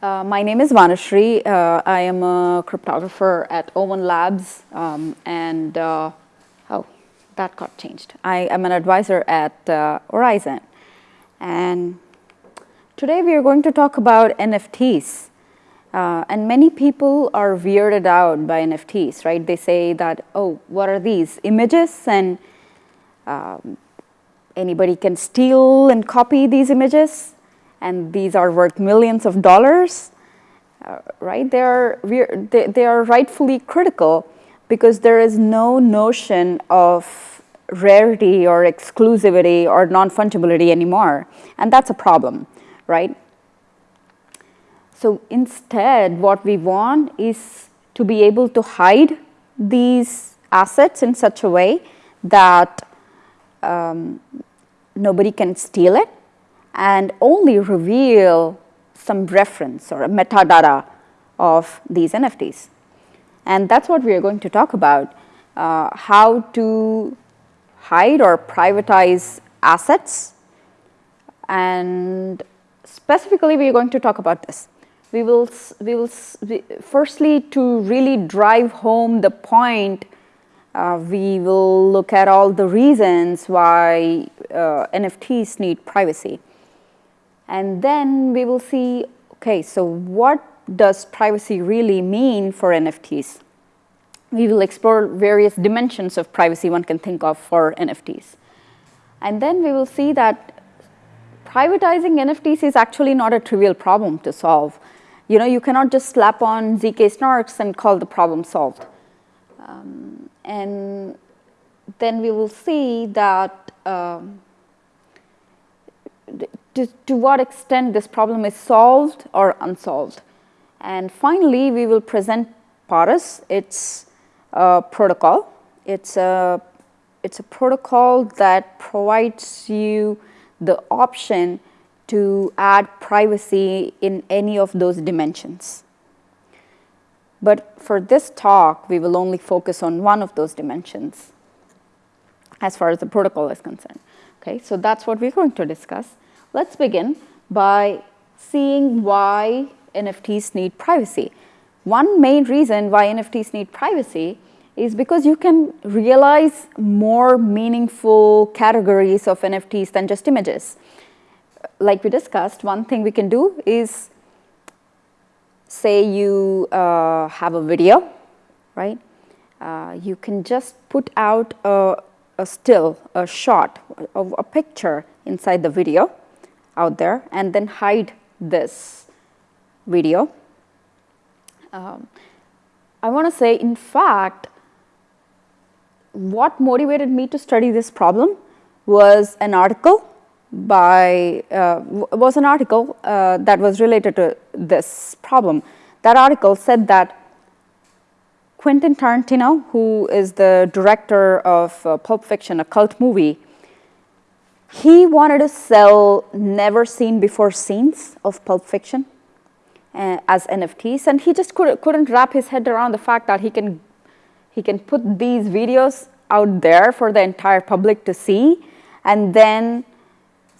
Uh, my name is Vanishree. Uh, I am a cryptographer at Owen Labs um, and uh, oh, that got changed. I am an advisor at uh, Horizon and today we are going to talk about NFTs. Uh, and many people are weirded out by NFTs, right? They say that, oh, what are these images and um, anybody can steal and copy these images and these are worth millions of dollars, uh, right? They are, they, they are rightfully critical because there is no notion of rarity or exclusivity or non-fungibility anymore. And that's a problem, right? So instead, what we want is to be able to hide these assets in such a way that um, nobody can steal it and only reveal some reference or a metadata of these NFTs. And that's what we are going to talk about, uh, how to hide or privatize assets. And specifically, we are going to talk about this. We will, we will firstly, to really drive home the point, uh, we will look at all the reasons why uh, NFTs need privacy. And then we will see, okay, so what does privacy really mean for NFTs? We will explore various dimensions of privacy one can think of for NFTs. And then we will see that privatizing NFTs is actually not a trivial problem to solve. You know, you cannot just slap on ZK snarks and call the problem solved. Um, and then we will see that um, to, to what extent this problem is solved or unsolved. And finally, we will present PARIS, It's a protocol. It's a, it's a protocol that provides you the option to add privacy in any of those dimensions. But for this talk, we will only focus on one of those dimensions as far as the protocol is concerned. Okay, so that's what we're going to discuss. Let's begin by seeing why NFTs need privacy. One main reason why NFTs need privacy is because you can realize more meaningful categories of NFTs than just images. Like we discussed, one thing we can do is say you uh, have a video, right? Uh, you can just put out a, a still, a shot of a picture inside the video out there and then hide this video. Um, I want to say, in fact, what motivated me to study this problem was an article by, uh, was an article uh, that was related to this problem. That article said that Quentin Tarantino, who is the director of uh, Pulp Fiction, a cult movie, he wanted to sell never seen before scenes of Pulp Fiction uh, as NFTs and he just could, couldn't wrap his head around the fact that he can, he can put these videos out there for the entire public to see and then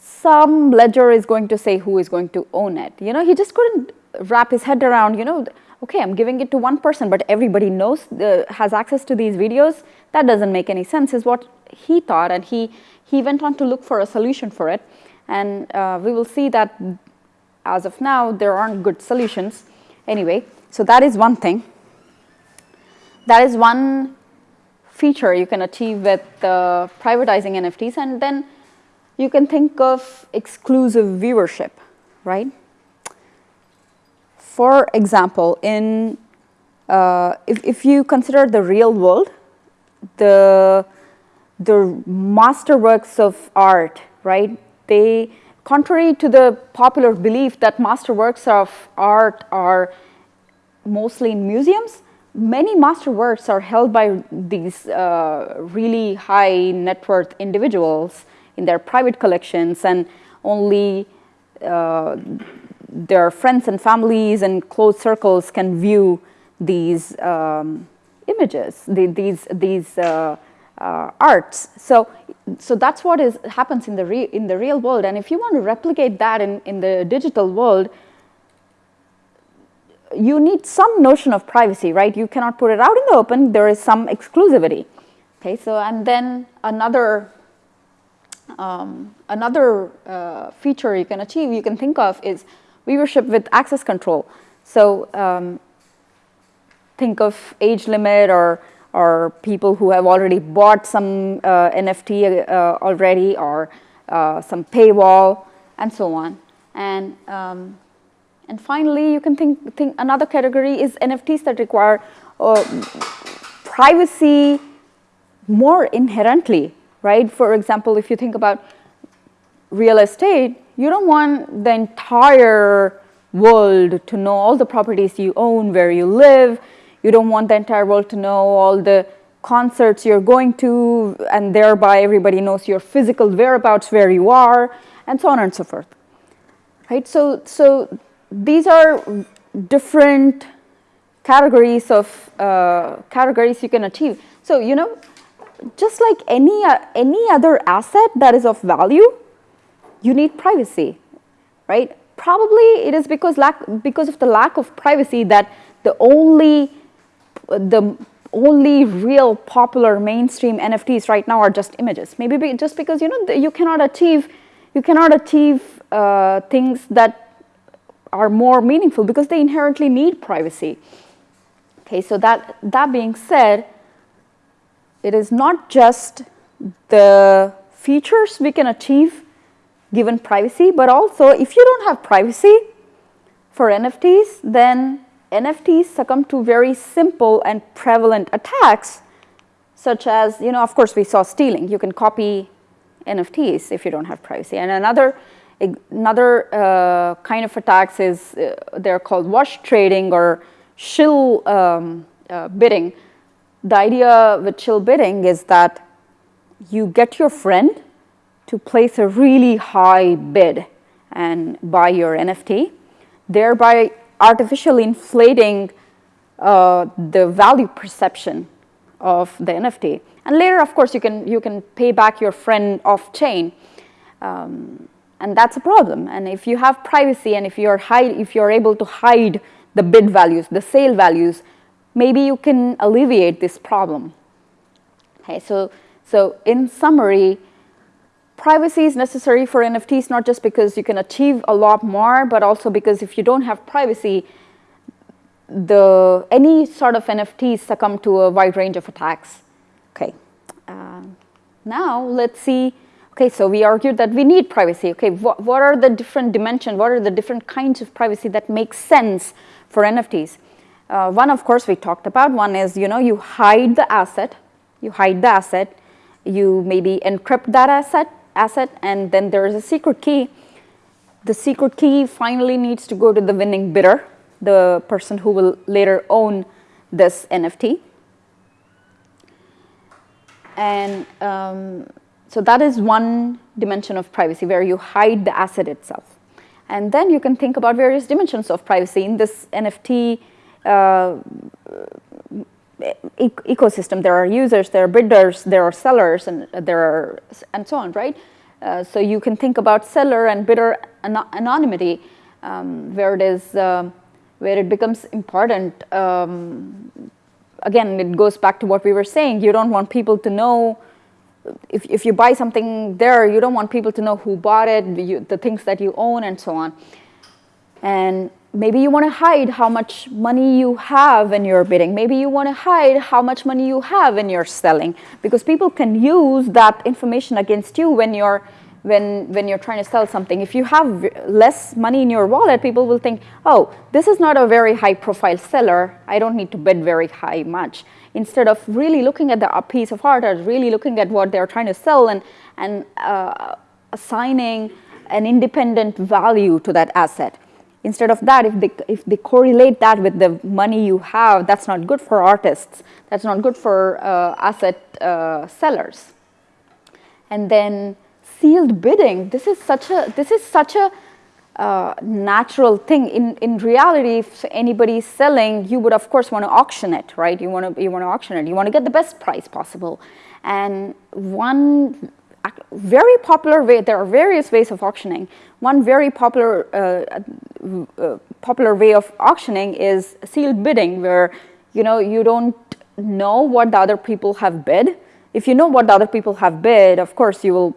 some ledger is going to say who is going to own it. You know, he just couldn't wrap his head around, you know, okay, I'm giving it to one person, but everybody knows, uh, has access to these videos. That doesn't make any sense is what he thought and he, he went on to look for a solution for it. And uh, we will see that as of now, there aren't good solutions. Anyway, so that is one thing. That is one feature you can achieve with uh, privatizing NFTs. And then you can think of exclusive viewership, right? For example, in uh, if, if you consider the real world, the the masterworks of art, right? They, contrary to the popular belief that masterworks of art are mostly in museums, many masterworks are held by these uh, really high net worth individuals in their private collections and only uh, their friends and families and close circles can view these um, images, the, these, these uh, uh, arts. So, so that's what is happens in the re, in the real world. And if you want to replicate that in in the digital world, you need some notion of privacy, right? You cannot put it out in the open. There is some exclusivity. Okay, so and then another um, another uh, feature you can achieve, you can think of is viewership with access control. So um, think of age limit or or people who have already bought some uh, NFT uh, already or uh, some paywall and so on. And um, and finally, you can think, think another category is NFTs that require uh, privacy more inherently, right? For example, if you think about real estate, you don't want the entire world to know all the properties you own, where you live. You don't want the entire world to know all the concerts you're going to, and thereby everybody knows your physical whereabouts, where you are, and so on and so forth. Right? So, so these are different categories of uh, categories you can achieve. So, you know, just like any, uh, any other asset that is of value, you need privacy, right? Probably it is because, lack, because of the lack of privacy that the only, the only real popular mainstream NFTs right now are just images. Maybe be, just because, you know, you cannot achieve, you cannot achieve uh, things that are more meaningful because they inherently need privacy. Okay, so that, that being said, it is not just the features we can achieve given privacy, but also if you don't have privacy for NFTs, then NFTs succumb to very simple and prevalent attacks such as, you know, of course we saw stealing. You can copy NFTs if you don't have privacy. And another Another uh, kind of attacks is uh, they're called wash trading or shill um, uh, bidding. The idea with shill bidding is that you get your friend to place a really high bid and buy your NFT, thereby artificially inflating uh, the value perception of the NFT. And later, of course, you can, you can pay back your friend off chain. Um, and that's a problem. And if you have privacy and if you're hide, if you're able to hide the bid values, the sale values, maybe you can alleviate this problem. Okay, so so in summary, privacy is necessary for NFTs not just because you can achieve a lot more, but also because if you don't have privacy, the any sort of NFTs succumb to a wide range of attacks. Okay, uh, now let's see Okay, so we argued that we need privacy. Okay, what, what are the different dimensions, what are the different kinds of privacy that make sense for NFTs? Uh, one, of course, we talked about. One is, you know, you hide the asset, you hide the asset, you maybe encrypt that asset, asset, and then there is a secret key. The secret key finally needs to go to the winning bidder, the person who will later own this NFT. And um, so that is one dimension of privacy where you hide the asset itself. And then you can think about various dimensions of privacy in this NFT uh, e ecosystem. There are users, there are bidders, there are sellers, and there are and so on, right? Uh, so you can think about seller and bidder an anonymity, um, where it is uh, where it becomes important. Um, again, it goes back to what we were saying. You don't want people to know if, if you buy something there, you don't want people to know who bought it, you, the things that you own and so on. And maybe you want to hide how much money you have when you're bidding. Maybe you want to hide how much money you have when you're selling because people can use that information against you when you're when, when you're trying to sell something. If you have less money in your wallet, people will think, oh, this is not a very high profile seller. I don't need to bid very high much instead of really looking at the piece of art or really looking at what they're trying to sell and, and uh, assigning an independent value to that asset. Instead of that, if they, if they correlate that with the money you have, that's not good for artists. That's not good for uh, asset uh, sellers. And then sealed bidding, this is such a, this is such a uh, natural thing. In, in reality, if anybody is selling, you would of course want to auction it, right? You want to, you want to auction it. You want to get the best price possible. And one very popular way, there are various ways of auctioning. One very popular uh, uh, popular way of auctioning is sealed bidding where you know you don't know what the other people have bid. If you know what the other people have bid, of course you will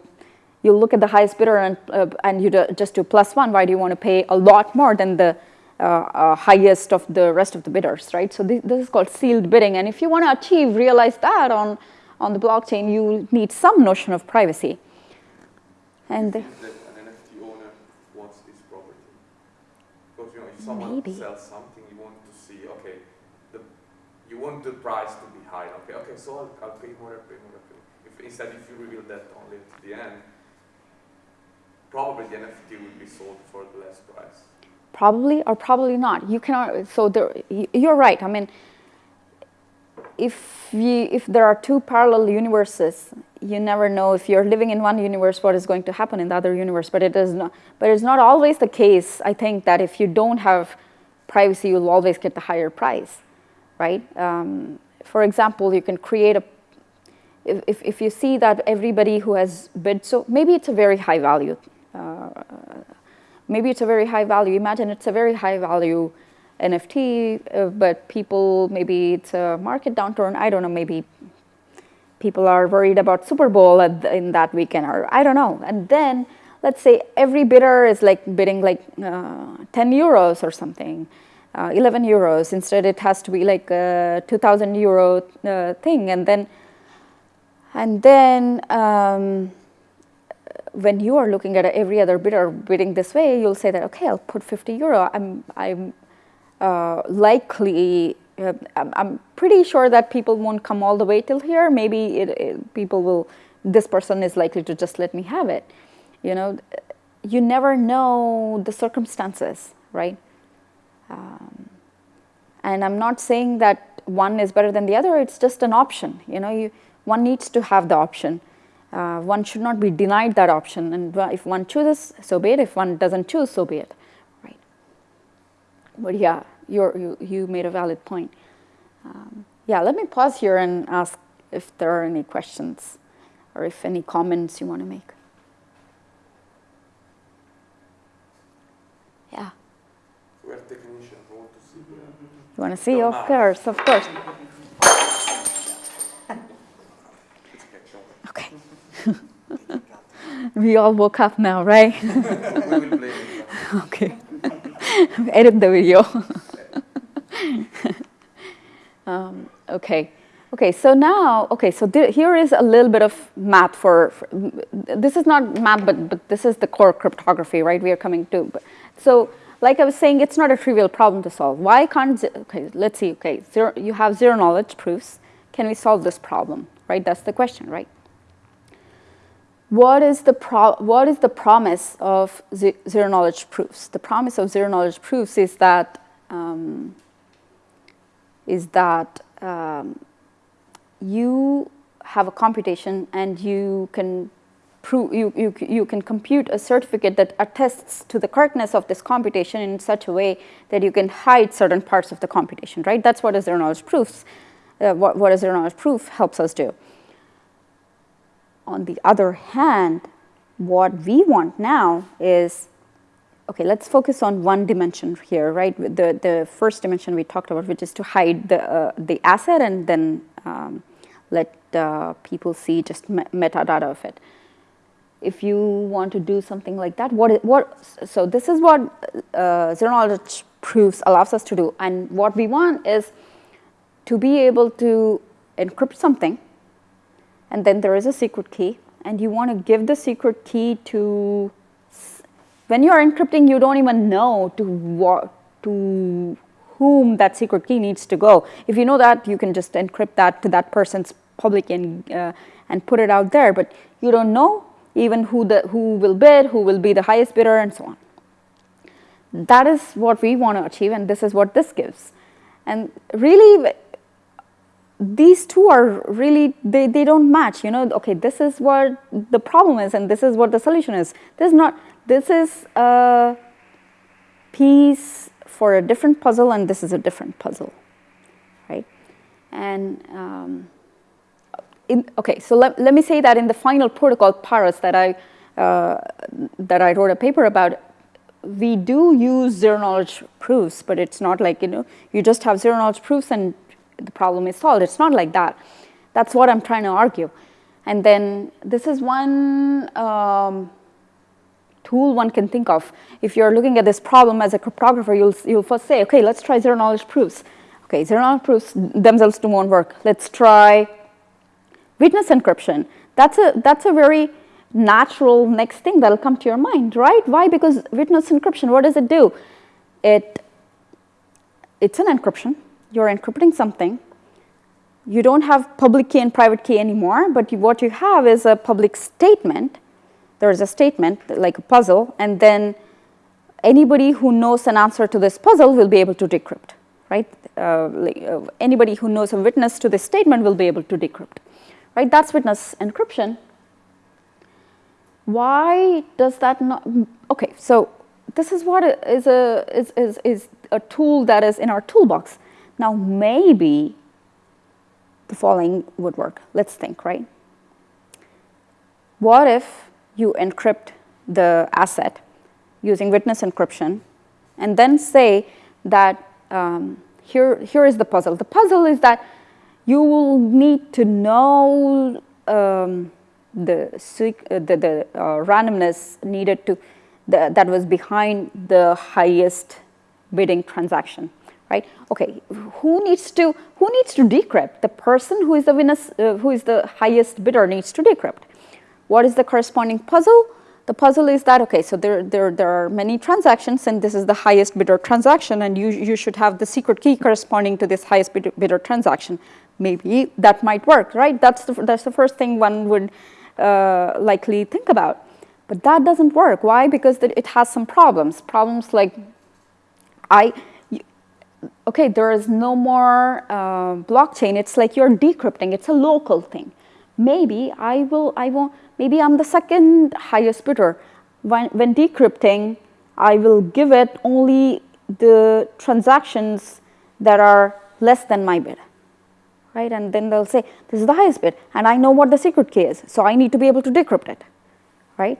you'll look at the highest bidder and uh, and you do, just do plus one. Why do you want to pay a lot more than the uh, uh, highest of the rest of the bidders, right? So this, this is called sealed bidding, and if you want to achieve realize that on on the blockchain, you need some notion of privacy. And an NFT owner wants this property because you know if someone maybe. sells something, you want to see okay, the you want the price to be high. Okay, okay, so I'll, I'll pay more, I'll pay more, I'll pay. If instead if you reveal that only at the end, probably the NFT will be sold for less price. Probably or probably not. You cannot. So there, you're right. I mean if, we, if there are two parallel universes, you never know if you're living in one universe what is going to happen in the other universe. But it is not. But it's not always the case. I think that if you don't have privacy, you'll always get the higher price, right? Um, for example, you can create a. If, if, if you see that everybody who has bid, so maybe it's a very high value. Uh, maybe it's a very high value. Imagine it's a very high value NFT, uh, but people, maybe it's a market downturn, I don't know, maybe people are worried about Super Bowl the, in that weekend, or I don't know. And then let's say every bidder is like bidding like uh, 10 euros or something, uh, 11 euros. Instead, it has to be like a 2,000 euro uh, thing. And then, and then um, when you are looking at every other bidder bidding this way, you'll say that, okay, I'll put 50 euro. I'm, I'm uh, likely, uh, I'm, pretty sure that people won't come all the way till here. Maybe it, it, people will, this person is likely to just let me have it. You know, you never know the circumstances, right? Um, and I'm not saying that one is better than the other, it's just an option. You know, you, one needs to have the option. Uh, one should not be denied that option. And if one chooses, so be it. If one doesn't choose, so be it. Right. But yeah, you you, made a valid point. Um, yeah, let me pause here and ask if there are any questions or if any comments you want to make. Yeah. We're technicians. We want to see. You want to see? No, of no. course, of course. okay. we all woke up now, right? okay. Edit the video. um, okay. Okay, so now, okay, so here is a little bit of math for, for, this is not math, but, but this is the core cryptography, right, we are coming to. So, like I was saying, it's not a trivial problem to solve. Why can't, okay, let's see, okay, zero, you have zero knowledge proofs. Can we solve this problem, right? That's the question, right? What is the, pro what is the promise of zero knowledge proofs? The promise of zero knowledge proofs is that um, is that um, you have a computation and you can prove you, you, you can compute a certificate that attests to the correctness of this computation in such a way that you can hide certain parts of the computation, right? That's what zero knowledge proofs, uh, what, what zero knowledge proof helps us do. On the other hand, what we want now is okay, let's focus on one dimension here, right? The, the first dimension we talked about, which is to hide the, uh, the asset and then um, let uh, people see just metadata of it. If you want to do something like that, what, what so this is what uh, zero knowledge proofs allows us to do. And what we want is to be able to encrypt something, and then there is a secret key, and you want to give the secret key to when you're encrypting, you don't even know to what, to whom that secret key needs to go. If you know that, you can just encrypt that to that person's public and, uh, and put it out there, but you don't know even who, the, who will bid, who will be the highest bidder, and so on. That is what we want to achieve, and this is what this gives. And really, these two are really, they, they don't match, you know, okay, this is what the problem is, and this is what the solution is. This is not, this is a piece for a different puzzle and this is a different puzzle, right? And um, in, okay, so let, let me say that in the final protocol Paris that I, uh, that I wrote a paper about, we do use zero knowledge proofs, but it's not like, you know, you just have zero knowledge proofs and the problem is solved. It's not like that. That's what I'm trying to argue. And then this is one um, tool one can think of. If you're looking at this problem as a cryptographer, you'll, you'll first say, okay, let's try zero knowledge proofs. Okay, zero knowledge proofs themselves won't work. Let's try witness encryption. That's a, that's a very natural next thing that'll come to your mind, right? Why? Because witness encryption, what does it do? It, it's an encryption. You're encrypting something. You don't have public key and private key anymore, but you, what you have is a public statement. There is a statement, like a puzzle, and then anybody who knows an answer to this puzzle will be able to decrypt, right? Uh, like, uh, anybody who knows a witness to this statement will be able to decrypt, right? That's witness encryption. Why does that not, okay, so this is what is a, is, is, is a tool that is in our toolbox. Now maybe the following would work. Let's think, right? What if you encrypt the asset using witness encryption and then say that um, here, here is the puzzle. The puzzle is that you will need to know um, the, uh, the, the uh, randomness needed to, the, that was behind the highest bidding transaction, right? Okay, who needs to, who needs to decrypt? The person who is the witness, uh, who is the highest bidder needs to decrypt. What is the corresponding puzzle? The puzzle is that, okay, so there, there, there are many transactions and this is the highest bidder transaction and you, you should have the secret key corresponding to this highest bidder, bidder transaction. Maybe that might work, right? That's the, that's the first thing one would uh, likely think about. But that doesn't work. Why? Because it has some problems. Problems like, I, okay, there is no more uh, blockchain. It's like you're decrypting. It's a local thing. Maybe I will, I won't, maybe I'm the second highest bidder. When, when decrypting, I will give it only the transactions that are less than my bid right? And then they'll say, this is the highest bid, and I know what the secret key is, so I need to be able to decrypt it, right?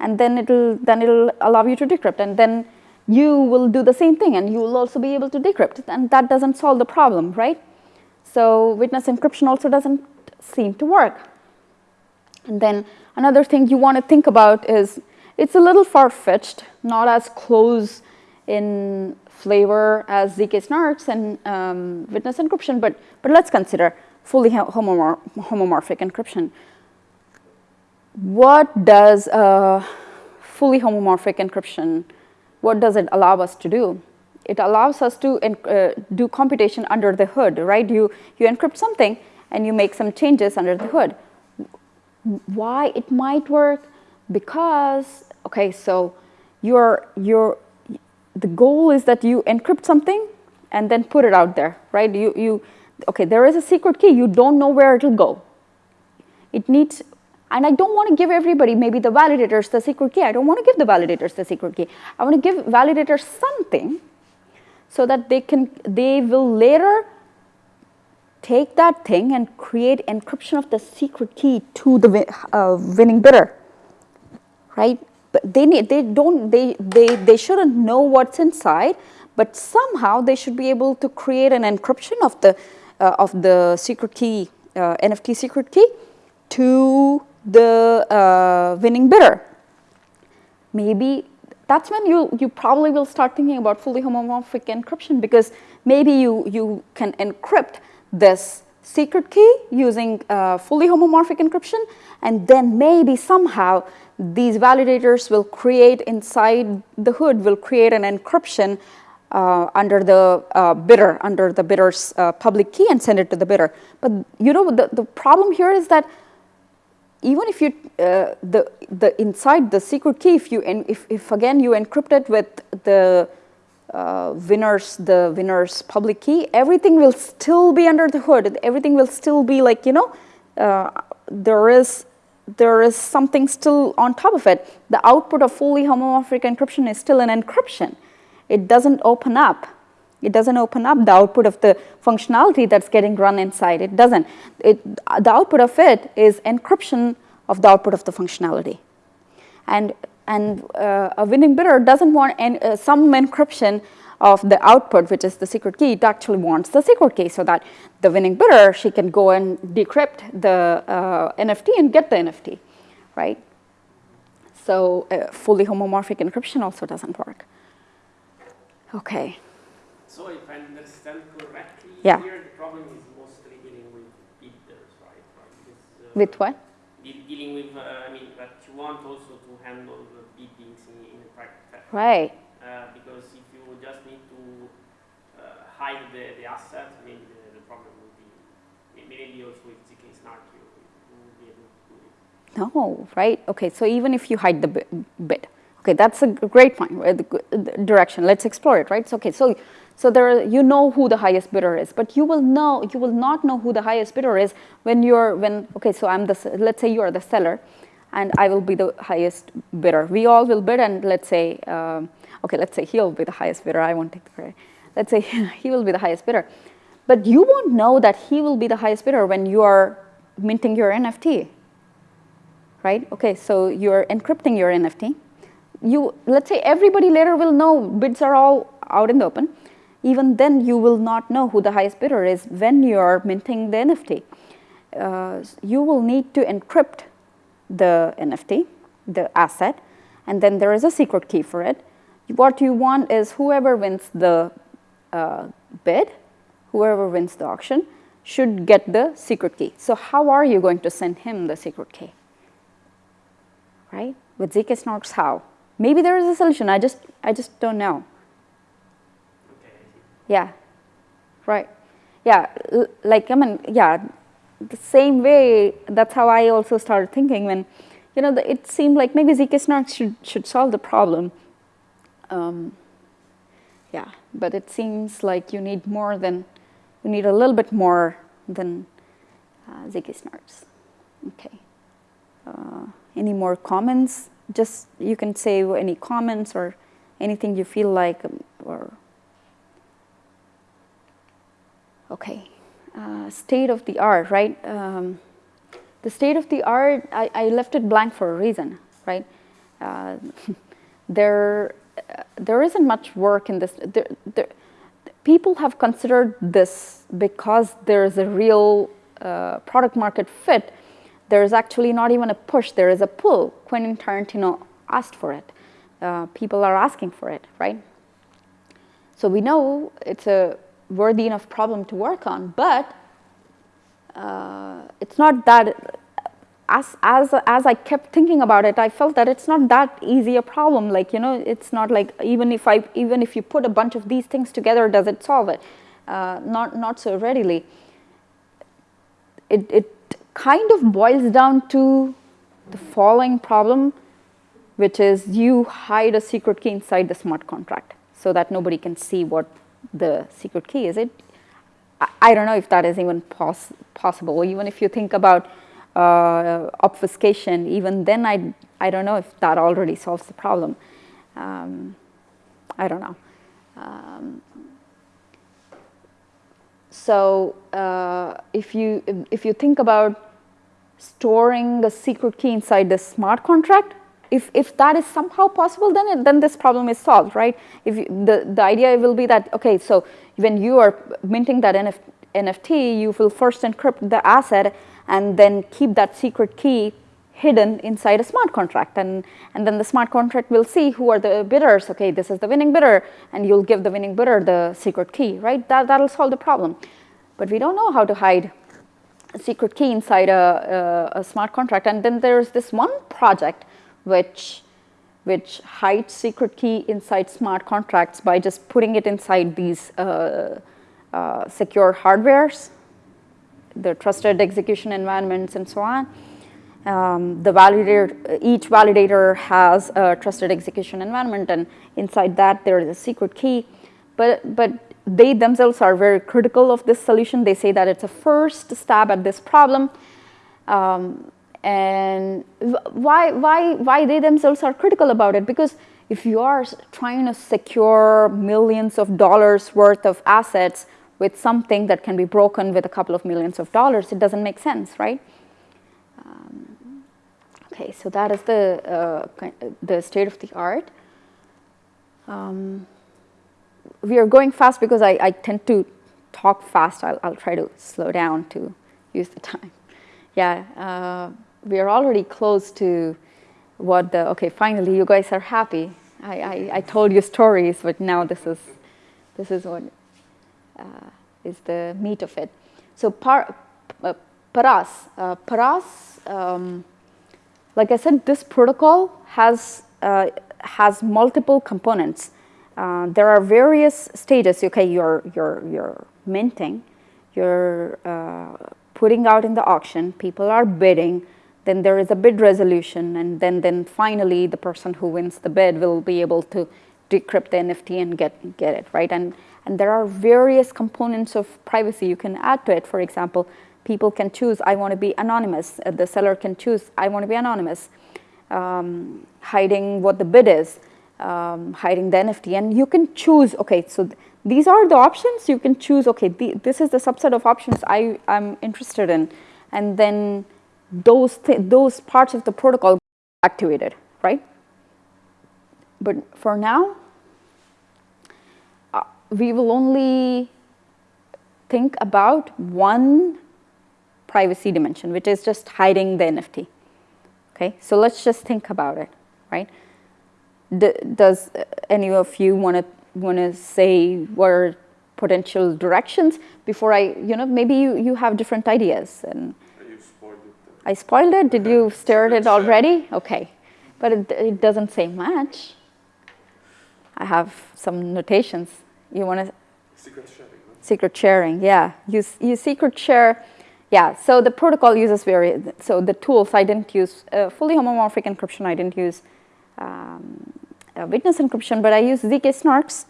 And then it'll, then it'll allow you to decrypt, and then you will do the same thing, and you will also be able to decrypt, and that doesn't solve the problem, right? So witness encryption also doesn't seem to work. And then another thing you want to think about is, it's a little far-fetched, not as close in flavor as ZK snarks and um, witness encryption, but, but let's consider fully homomor homomorphic encryption. What does uh, fully homomorphic encryption, what does it allow us to do? It allows us to uh, do computation under the hood, right? You, you encrypt something and you make some changes under the hood. Why it might work? Because, okay, so you're, you're the goal is that you encrypt something and then put it out there, right? You, you, okay, there is a secret key. You don't know where it'll go. It needs, and I don't want to give everybody, maybe the validators, the secret key. I don't want to give the validators the secret key. I want to give validators something so that they can, they will later take that thing and create encryption of the secret key to the uh, winning bidder, right? but they need, they don't, they, they, they shouldn't know what's inside, but somehow they should be able to create an encryption of the, uh, of the secret key, uh, NFT secret key to the uh, winning bidder. Maybe that's when you, you probably will start thinking about fully homomorphic encryption because maybe you, you can encrypt this secret key using uh, fully homomorphic encryption and then maybe somehow these validators will create inside the hood will create an encryption uh, under the uh, bidder, under the bidder's uh, public key and send it to the bidder. But you know, the, the problem here is that even if you, uh, the, the inside the secret key, if you, if, if again you encrypt it with the uh, winner's, the winner's public key, everything will still be under the hood. Everything will still be like, you know, uh, there is there is something still on top of it. The output of fully homomorphic encryption is still an encryption. It doesn't open up. It doesn't open up the output of the functionality that's getting run inside. It doesn't. It, the output of it is encryption of the output of the functionality. And And uh, a winning bidder doesn't want any, uh, some encryption of the output, which is the secret key, it actually wants the secret key so that the winning bidder, she can go and decrypt the uh, NFT and get the NFT, right? So uh, fully homomorphic encryption also doesn't work. Okay. So if I understand correctly, yeah. here the problem is mostly dealing with bidders, right? Because, uh, with what? dealing with, uh, I mean, but you want also to handle the biddings in, in a private Right. Uh, because if you just need to uh, hide the, the asset, I mean, the, the problem would be, maybe also with ZK Snark, you, you would be able to do it. No, right? Okay, so even if you hide the bid, okay, that's a great point, right? the direction, let's explore it, right? So, okay, so, so there, you know who the highest bidder is, but you will know, you will not know who the highest bidder is when you're, when, okay, so I'm the, let's say you are the seller, and I will be the highest bidder. We all will bid and let's say, um, okay, let's say he'll be the highest bidder. I won't take the credit. Let's say he will be the highest bidder. But you won't know that he will be the highest bidder when you are minting your NFT, right? Okay, so you're encrypting your NFT. You, let's say everybody later will know bids are all out in the open. Even then, you will not know who the highest bidder is when you're minting the NFT. Uh, you will need to encrypt the NFT, the asset, and then there is a secret key for it. What you want is whoever wins the uh, bid, whoever wins the auction, should get the secret key. So how are you going to send him the secret key? Right? With ZK Snarks, how? Maybe there is a solution. I just, I just don't know. Yeah. Right. Yeah. like I mean, yeah the same way, that's how I also started thinking when, you know, the, it seemed like maybe ZK Snark should, should solve the problem. Um, yeah, but it seems like you need more than, you need a little bit more than uh, ZK Snarks. Okay. Uh, any more comments? Just, you can say any comments or anything you feel like um, or, okay uh, state of the art, right? Um, the state of the art, I, I, left it blank for a reason, right? Uh, there, uh, there isn't much work in this. There, there, people have considered this because there's a real uh, product market fit. There's actually not even a push, there is a pull. Quentin Tarantino asked for it. Uh, people are asking for it, right? So we know it's a worthy enough problem to work on, but uh, it's not that, as, as, as I kept thinking about it, I felt that it's not that easy a problem. Like, you know, it's not like even if, I, even if you put a bunch of these things together, does it solve it? Uh, not, not so readily. It, it kind of boils down to the following problem, which is you hide a secret key inside the smart contract so that nobody can see what the secret key is. It, I, don't know if that is even pos possible. Even if you think about uh, obfuscation, even then I, I don't know if that already solves the problem. Um, I don't know. Um, so uh, if you if you think about storing a secret key inside the smart contract, if, if that is somehow possible, then, it, then this problem is solved, right? If you, the, the idea will be that, okay, so when you are minting that NF, NFT, you will first encrypt the asset and then keep that secret key hidden inside a smart contract. And, and then the smart contract will see who are the bidders. Okay, this is the winning bidder, and you'll give the winning bidder the secret key, right? That, that'll solve the problem. But we don't know how to hide a secret key inside a, a, a smart contract. And then there's this one project which, which hides secret key inside smart contracts by just putting it inside these uh, uh, secure hardwares, the trusted execution environments and so on. Um, the validator, each validator has a trusted execution environment and inside that there is a secret key. But, but they themselves are very critical of this solution. They say that it's a first stab at this problem. Um, and why, why, why they themselves are critical about it? Because if you are trying to secure millions of dollars worth of assets with something that can be broken with a couple of millions of dollars, it doesn't make sense, right? Um, Okay, so that is the, uh, the state of the art. Um, we are going fast because I, I tend to talk fast. I'll, I'll try to slow down to use the time. Yeah, uh, we are already close to what the, okay, finally you guys are happy. I, I, I told you stories, but now this is, this is what uh, is the meat of it. So par, uh, Paras, uh, Paras, um, like I said, this protocol has, uh, has multiple components. Uh, there are various stages. Okay, you're, you're, you're minting, you're uh, putting out in the auction, people are bidding, then there is a bid resolution, and then, then finally the person who wins the bid will be able to decrypt the NFT and get, get it, right? And, and there are various components of privacy you can add to it. For example, people can choose, I want to be anonymous. Uh, the seller can choose, I want to be anonymous, um, hiding what the bid is, um, hiding the NFT. And you can choose, okay, so th these are the options. You can choose, okay, this is the subset of options I, I'm interested in. And then those, those parts of the protocol activated, right? But for now, uh, we will only think about one privacy dimension, which is just hiding the NFT. Okay, so let's just think about it, right? D does any of you want to want to say what are potential directions before I, you know, maybe you, you have different ideas and I spoiled it. Did you stir it already? Okay. But it, it doesn't say much. I have some notations. You want to? Secret sharing. Secret sharing, yeah. You, you secret share. Yeah, so the protocol uses very, so the tools, I didn't use uh, fully homomorphic encryption. I didn't use um, uh, witness encryption, but I use ZK snarks,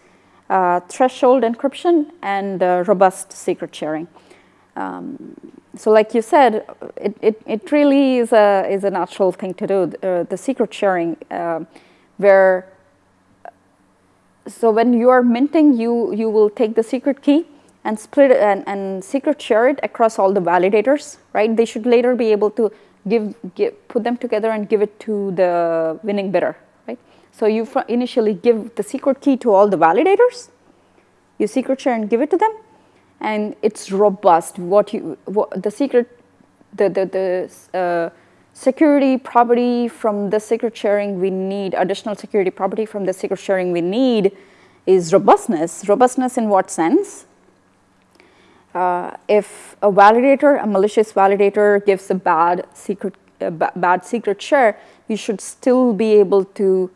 uh, threshold encryption, and uh, robust secret sharing. Um, so like you said, it, it, it really is a, is a natural thing to do, uh, the secret sharing, uh, where, so when you are minting, you, you will take the secret key and split it and, and secret share it across all the validators, right? They should later be able to give, give, put them together and give it to the winning bidder, right? So you initially give the secret key to all the validators, you secret share and give it to them, and it's robust. What you what, the secret, the the the uh, security property from the secret sharing we need additional security property from the secret sharing we need is robustness. Robustness in what sense? Uh, if a validator, a malicious validator gives a bad secret, a bad secret share, you should still be able to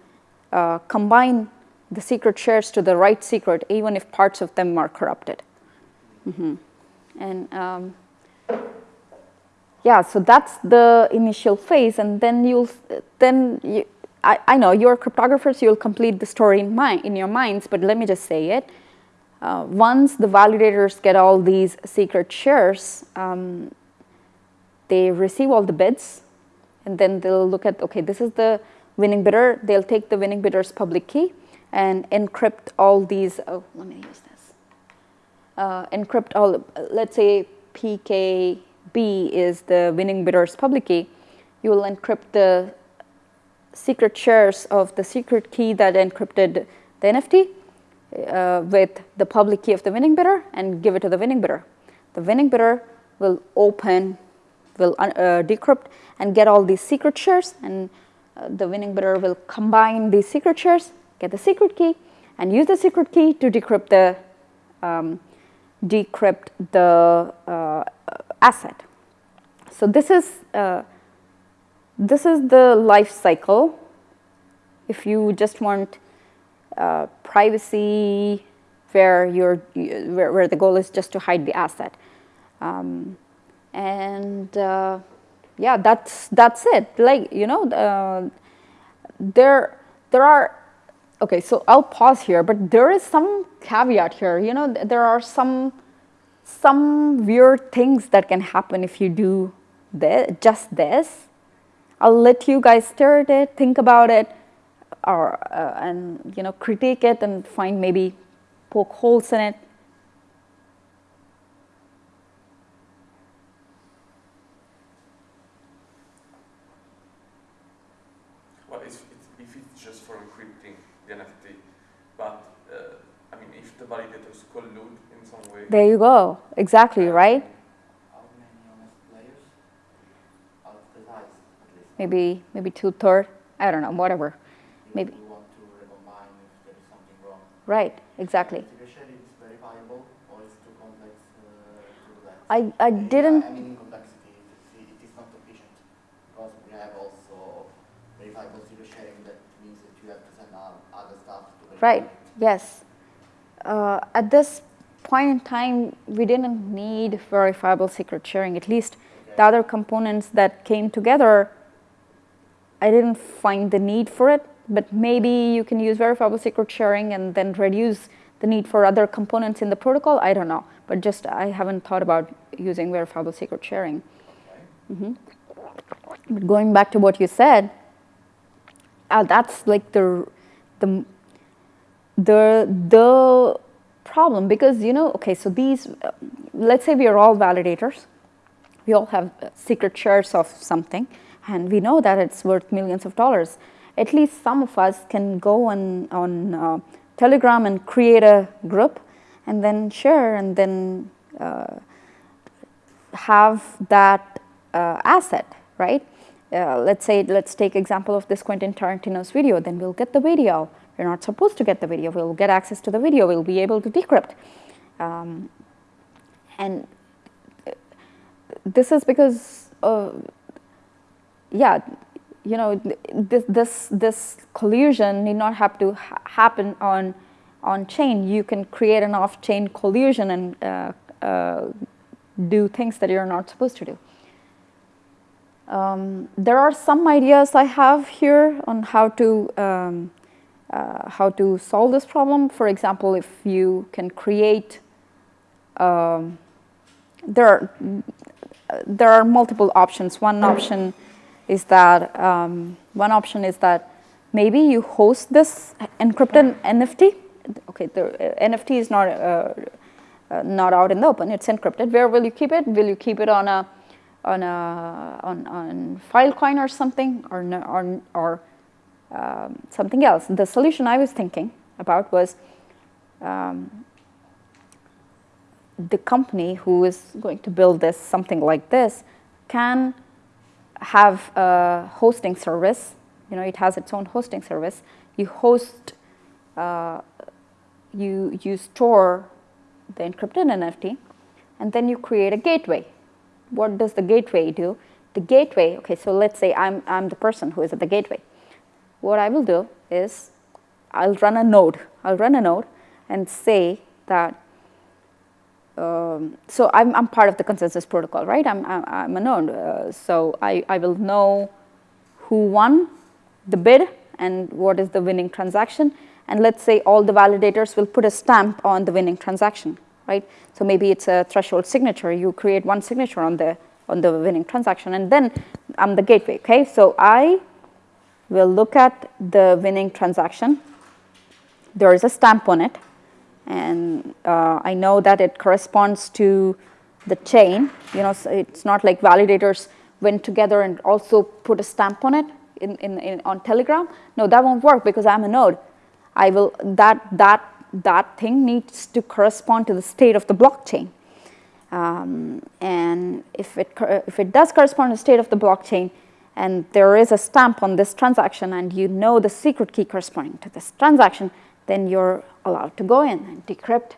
uh, combine the secret shares to the right secret even if parts of them are corrupted. Mm -hmm. And um, yeah, so that's the initial phase, and then you'll then you, I, I know you're cryptographers, you'll complete the story in mind in your minds, but let me just say it. Uh, once the validators get all these secret shares, um, they receive all the bids, and then they'll look at okay, this is the winning bidder. They'll take the winning bidder's public key and encrypt all these. Oh, let me use that uh, encrypt all, let's say PKB is the winning bidder's public key, you will encrypt the secret shares of the secret key that encrypted the NFT uh, with the public key of the winning bidder and give it to the winning bidder. The winning bidder will open, will uh, decrypt and get all these secret shares and uh, the winning bidder will combine these secret shares, get the secret key and use the secret key to decrypt the um, decrypt the uh, asset. So this is uh, this is the life cycle. If you just want uh, privacy, where you're where, where, the goal is just to hide the asset, um, and uh, yeah, that's that's it. Like you know, uh, there there are Okay, so I'll pause here, but there is some caveat here. You know, there are some some weird things that can happen if you do this, just this. I'll let you guys stare at it, think about it, or uh, and you know critique it and find maybe poke holes in it. in some way. There you go. Exactly, right? How many honest players? Out of the size, at least. Maybe maybe two third. I don't know. Whatever. Maybe. you want to recombine if there is something wrong. Right. Exactly. Secret sharing is verifiable or it's too complex uh, to do that? I I didn't. I mean, complexity, it, it is not efficient because we have also verifiable secret sharing. That means that you have to send other stuff to. Right. Yes. Uh, at this point in time, we didn't need verifiable secret sharing. At least the other components that came together, I didn't find the need for it. But maybe you can use verifiable secret sharing and then reduce the need for other components in the protocol. I don't know. But just I haven't thought about using verifiable secret sharing. Okay. But going back to what you said, uh, that's like the the the the problem because you know okay so these uh, let's say we are all validators we all have uh, secret shares of something and we know that it's worth millions of dollars at least some of us can go on on uh, telegram and create a group and then share and then uh, have that uh, asset, right? Let's say, let's take example of this Quentin Tarantino's video. Then we'll get the video. We're not supposed to get the video. We'll get access to the video. We'll be able to decrypt. Um, and uh, this is because, uh, yeah, you know, this this this collusion need not have to ha- happen on on chain. You can create an off-chain collusion and uh, uh, do things that you're not supposed to do. Um, there are some ideas I have here on how to um, uh, how to solve this problem. For example, if you can create, um, there are there are multiple options. One option is that um, one option is that maybe you host this encrypted NFT. Okay, the uh, NFT is not uh, uh, not out in the open. It's encrypted. Where will you keep it? Will you keep it on a on a on, on Filecoin or something, or or or um, something else? The solution I was thinking about was um, the company who is going to build this something like this can have a hosting service. You know, it has its own hosting service. You host, uh, you you store the encrypted NFT, and then you create a gateway. What does the gateway do? The gateway, okay, so let's say I'm, I'm the person who is at the gateway. What I will do is I'll run a node. I'll run a node and say that, um, so I'm, I'm part of the consensus protocol, right? I'm, I'm, a node. Uh, so I, I will know who won the bid and what is the winning transaction. And let's say all the validators will put a stamp on the winning transaction, right? So maybe it's a threshold signature. You create one signature on the on the winning transaction, and then I'm the gateway. Okay, so I will look at the winning transaction. There is a stamp on it, and uh, I know that it corresponds to the chain. You know, so it's not like validators went together and also put a stamp on it in, in, in on Telegram. No, that won't work because I'm a node. I will that that that thing needs to correspond to the state of the blockchain. Um, and if it if it does correspond to the state of the blockchain, and there is a stamp on this transaction, and you know the secret key corresponding to this transaction, then you're allowed to go in and decrypt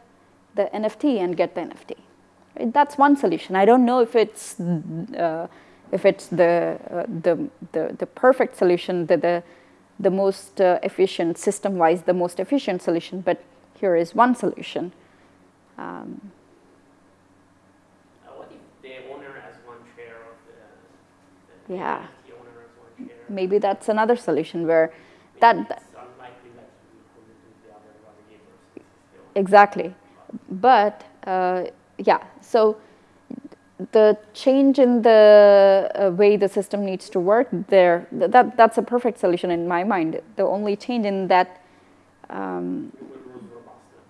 the NFT and get the NFT. Right? That's one solution. I don't know if it's uh, if it's the, uh, the the the perfect solution, the the the most uh, efficient system-wise, the most efficient solution. But here is one solution. Um, what if the owner has one share of the, the Yeah. the owner has one share? Maybe that's another solution where that, Maybe that It's unlikely that he will commit with the other validators. if it's the owner. exactly. But uh, yeah, so the change in the uh, way the system needs to work there, th- that that's a perfect solution in my mind. The only change in that. Um, It will lose robustness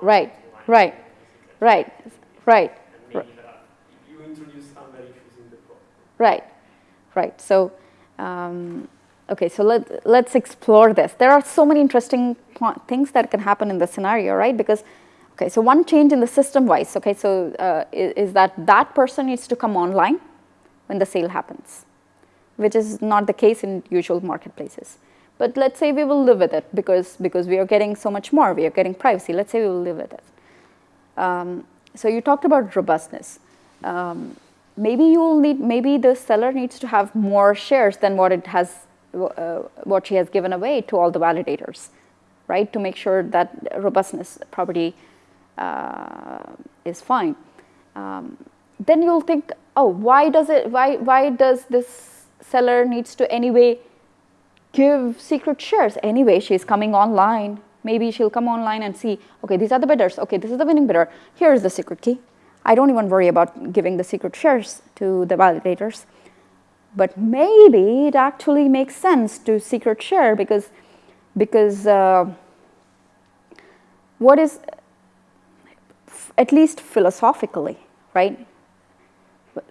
Right, right, right, right. And maybe there are, if you introduce issues in the. Right, right. So, um, okay, so let, let's explore this. There are so many interesting things that can happen in the scenario, right? Because, okay, so one change in the system wise, okay, so uh, is, is that that person needs to come online when the sale happens, which is not the case in usual marketplaces. But let's say we will live with it because, because we are getting so much more, we are getting privacy. Let's say we will live with it. Um, so you talked about robustness. Um, maybe you will need, maybe the seller needs to have more shares than what it has, uh, what she has given away to all the validators, right? To make sure that robustness property uh, is fine. Um, then you'll think, oh, why does it, why, why does this seller needs to anyway give secret shares? Anyway, she's coming online. Maybe she'll come online and see, okay, these are the bidders. Okay, this is the winning bidder. Here is the secret key. I don't even worry about giving the secret shares to the validators. But maybe it actually makes sense to secret share because, because uh, what is, at least philosophically, right?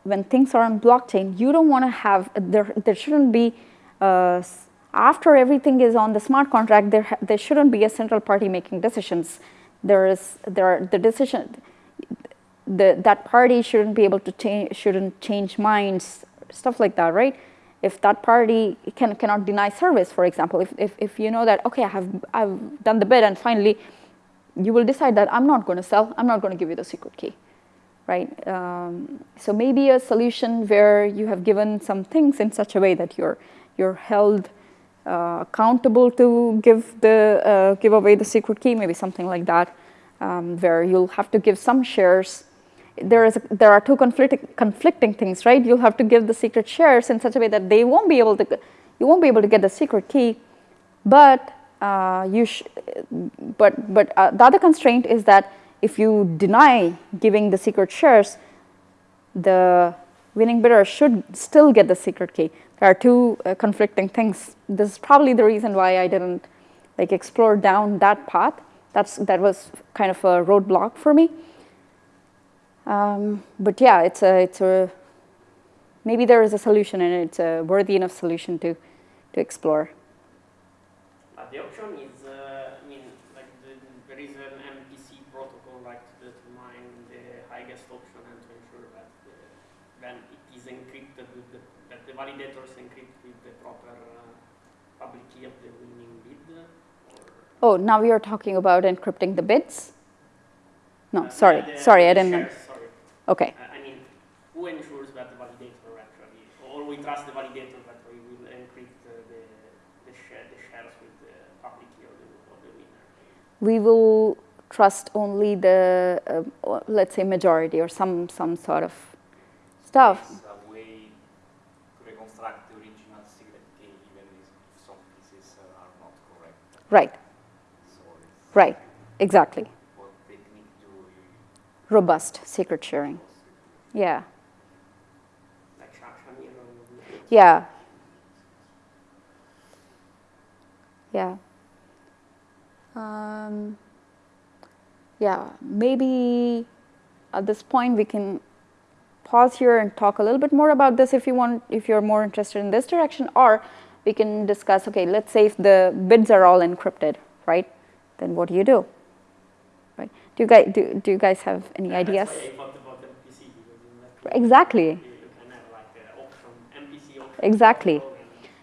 When things are on blockchain, you don't want to have, there, there shouldn't be, uh, after everything is on the smart contract, there, there shouldn't be a central party making decisions. There is, there are the decision, the, that party shouldn't be able to change, shouldn't change minds, stuff like that, right? If that party can, cannot deny service, for example, if, if, if you know that, okay, I have, I've done the bid and finally you will decide that I'm not going to sell, I'm not going to give you the secret key, right? Um, so maybe a solution where you have given some things in such a way that you're, you're held accountable to give, the, uh, give away the secret key, maybe something like that, um, where you'll have to give some shares there is a, there are two conflicting conflicting things, right? You'll have to give the secret shares in such a way that they won't be able to you won't be able to get the secret key, but uh, you but but uh, the other constraint is that if you deny giving the secret shares, the winning bidder should still get the secret key. There are two uh, conflicting things. This is probably the reason why I didn't like explore down that path. That's that was kind of a roadblock for me. Um, but yeah, it's a, it's a, maybe there is a solution and it's a worthy enough solution to, to explore. But the option is, uh, I mean, like the, there is an MPC protocol like to determine the highest option and to ensure that the, then it is encrypted with the, that the validators encrypt with the proper uh, public key of the winning bid. Or oh, now we are talking about encrypting the bits? No, uh, sorry, the, sorry, I didn't. Shares Okay. Uh, I mean, who ensures that the validator actually, or we trust the validator that we will encrypt uh, the, the, share, the, shares with the public key of the, of the winner? We will trust only the, uh, let's say, majority or some, some sort of stuff. a way to reconstruct the original secret key even if some pieces are not correct. Right. Right, exactly robust secret sharing. Yeah. Yeah. Yeah. Um, yeah, maybe at this point we can pause here and talk a little bit more about this if you want, if you're more interested in this direction, or we can discuss, okay, let's say if the bids are all encrypted, right? Then what do you do? Right? Do you guys do, do you guys have any yeah, ideas? exactly. exactly.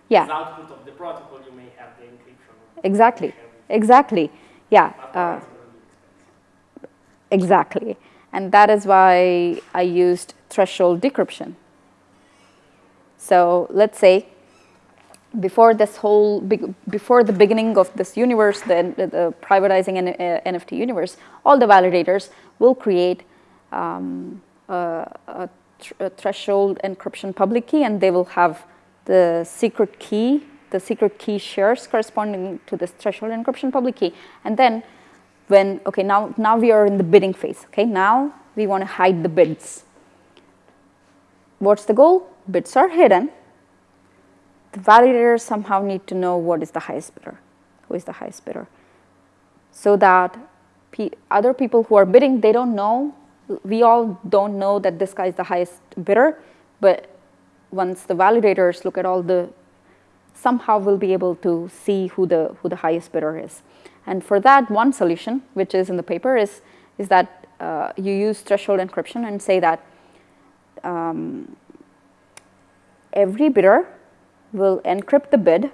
Yeah. output of the protocol, you may have the encryption. Exactly. Exactly. Yeah. Uh, exactly. And that is why I used threshold decryption. So let's say before this whole, before the beginning of this universe, the, the privatizing an, uh, NFT universe, all the validators will create um, a, a, a, threshold encryption public key and they will have the secret key, the secret key shares corresponding to this threshold encryption public key. And then when, okay, now, now we are in the bidding phase, okay? Now we want to hide the bids. What's the goal? Bids are hidden the validators somehow need to know what is the highest bidder, who is the highest bidder, so that other people who are bidding, they don't know, we all don't know that this guy is the highest bidder, but once the validators look at all the, somehow we'll be able to see who the, who the highest bidder is. And for that, one solution, which is in the paper, is, is that uh, you use threshold encryption and say that um, every bidder will encrypt the bid,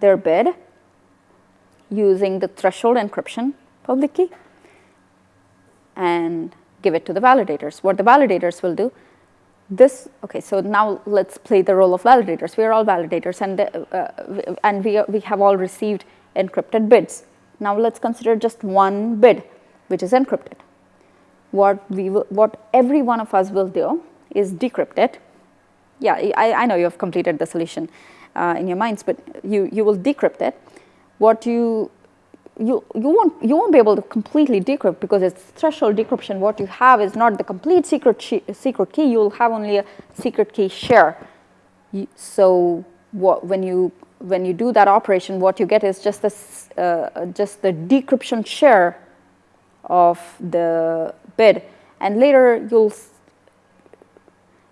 their bid, using the threshold encryption public key and give it to the validators. What the validators will do, this, okay, so now let's play the role of validators. We are all validators and, the, uh, and we, we have all received encrypted bids. Now let's consider just one bid, which is encrypted. What, we what every one of us will do is decrypt it. Yeah, I, I know you have completed the solution uh, in your minds, but you, you will decrypt it. What you you, you, won't, you won't be able to completely decrypt because it's threshold decryption. What you have is not the complete secret, secret key, you'll have only a secret key share. So what, when, you, when you do that operation, what you get is just, this, uh, just the decryption share of the bid. And later you'll,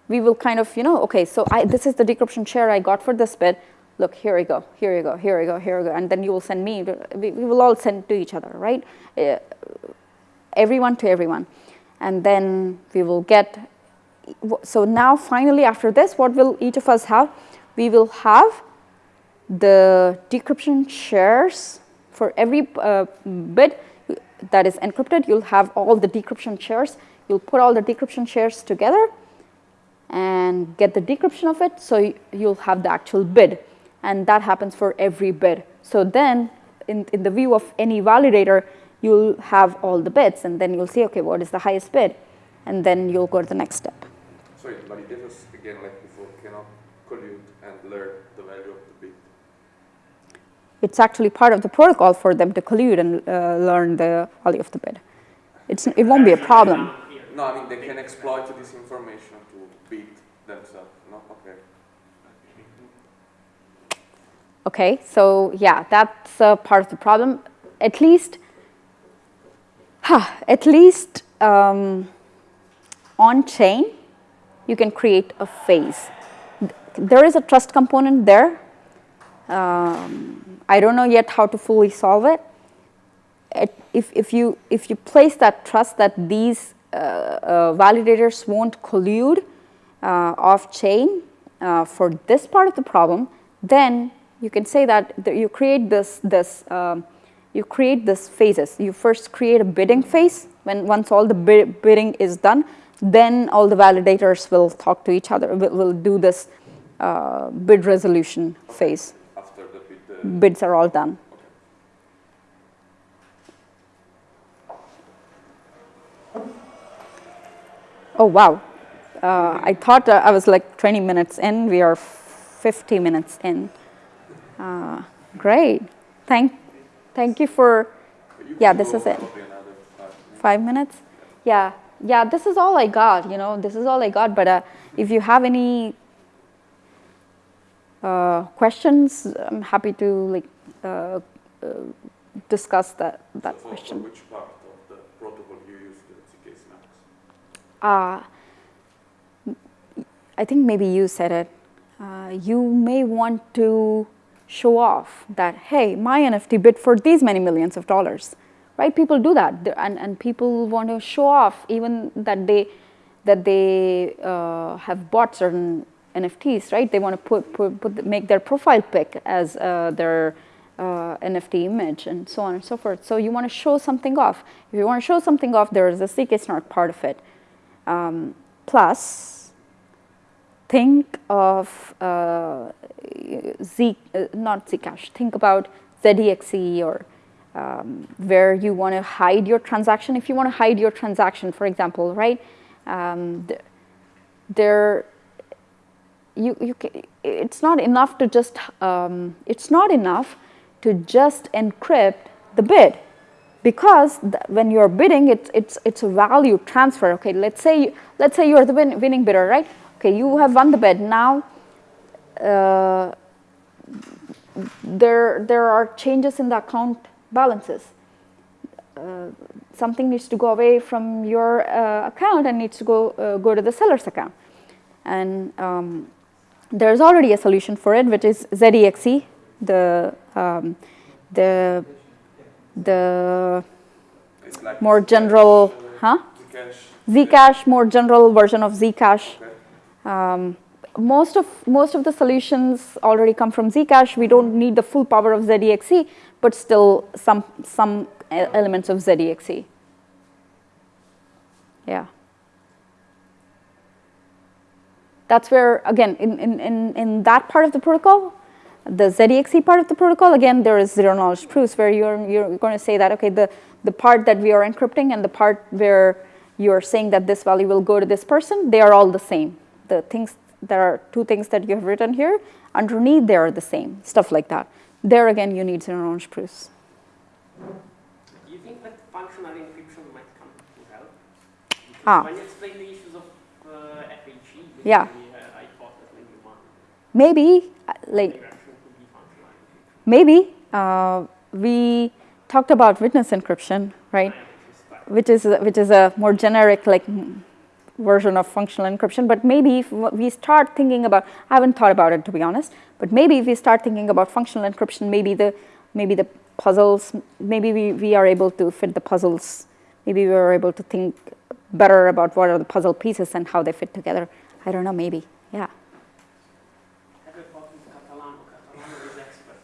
we will kind of, you know, okay, so I, this is the decryption share I got for this bid look, here we go, here we go, here we go, here we go, and then you will send me, we, we will all send to each other, right? Uh, everyone to everyone. And then we will get, so now finally after this, what will each of us have? We will have the decryption shares for every uh, bit that is encrypted, you'll have all the decryption shares. You'll put all the decryption shares together and get the decryption of it, so you'll have the actual bid and that happens for every bid. So then in, in the view of any validator, you'll have all the bids and then you'll see, okay, what is the highest bid? And then you'll go to the next step. Sorry, validators, again, like before, cannot collude and learn the value of the bid. It's actually part of the protocol for them to collude and uh, learn the value of the bid. It's, it won't be a problem. No, I mean, they can exploit this information to bid themselves. No? Okay. Okay, so yeah, that's uh, part of the problem. At least, huh, at least um, on chain, you can create a phase. There is a trust component there. Um, I don't know yet how to fully solve it. it if, if, you, if you place that trust that these uh, uh, validators won't collude uh, off chain uh, for this part of the problem, then you can say that you create this, this um, you create this phases. You first create a bidding phase when once all the bidding is done, then all the validators will talk to each other, will, will do this uh, bid resolution phase. After the bid, uh, Bids are all done. Oh, wow. Uh, I thought uh, I was like 20 minutes in. We are 50 minutes in. Uh, great. Thank, thank you for, yeah, this is it. Five minutes? Yeah, yeah, this is all I got, you know, this is all I got. But uh, if you have any uh, questions, I'm happy to like uh, uh, discuss that, that so question. Which part of the protocol you use the SNARKs? Uh, I think maybe you said it. Uh, you may want to show off that, hey, my NFT bid for these many millions of dollars, right? People do that, and, and people want to show off even that they, that they uh, have bought certain NFTs, right? They want to put, put, put make their profile pic as uh, their uh, NFT image and so on and so forth. So you want to show something off. If you want to show something off, there is a ZK snark part of it. Um, plus, think of uh, Z, uh, not Zcash, think about ZEXE or um, where you want to hide your transaction. If you want to hide your transaction, for example, right, um, there, you, you can, it's not enough to just, um, it's not enough to just encrypt the bid because when you're bidding, it's, it's, it's a value transfer. Okay, let's say, let's say you're the win winning bidder, right? Okay, you have won the bid. Now, uh, there, there are changes in the account balances. Uh, something needs to go away from your uh, account and needs to go, uh, go to the seller's account. and um, there's already a solution for it, which is ZEXE, the um, the the like more general, huh? Zcash. Zcash, more general version of Zcash. Okay. Um, most of most of the solutions already come from Zcash. We don't need the full power of ZEXE, but still some some elements of ZEXE. Yeah. That's where again in, in, in, in that part of the protocol, the ZEXE part of the protocol, again there is zero knowledge proofs where you're you're going to say that okay the the part that we are encrypting and the part where you're saying that this value will go to this person, they are all the same. The things there are two things that you have written here underneath they are the same stuff like that. There again you need zero knowledge proofs. Do you think that functional encryption might come to help? Because Ah. when you explain the issues of uh, FHE, Yeah. uh, I thought that maybe one Maybe uh, like direction could be functional encryption. maybe uh, we talked about witness encryption, right? which is which is a more generic like version of functional encryption but maybe if we start thinking about i haven't thought about it to be honest but maybe if we start thinking about functional encryption maybe the maybe the puzzles maybe we, we are able to fit the puzzles maybe we are able to think better about what are the puzzle pieces and how they fit together i don't know maybe yeah Have a talk with Catalano. Catalano is expert.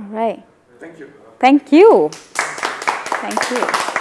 all right Thank you. thank you thank you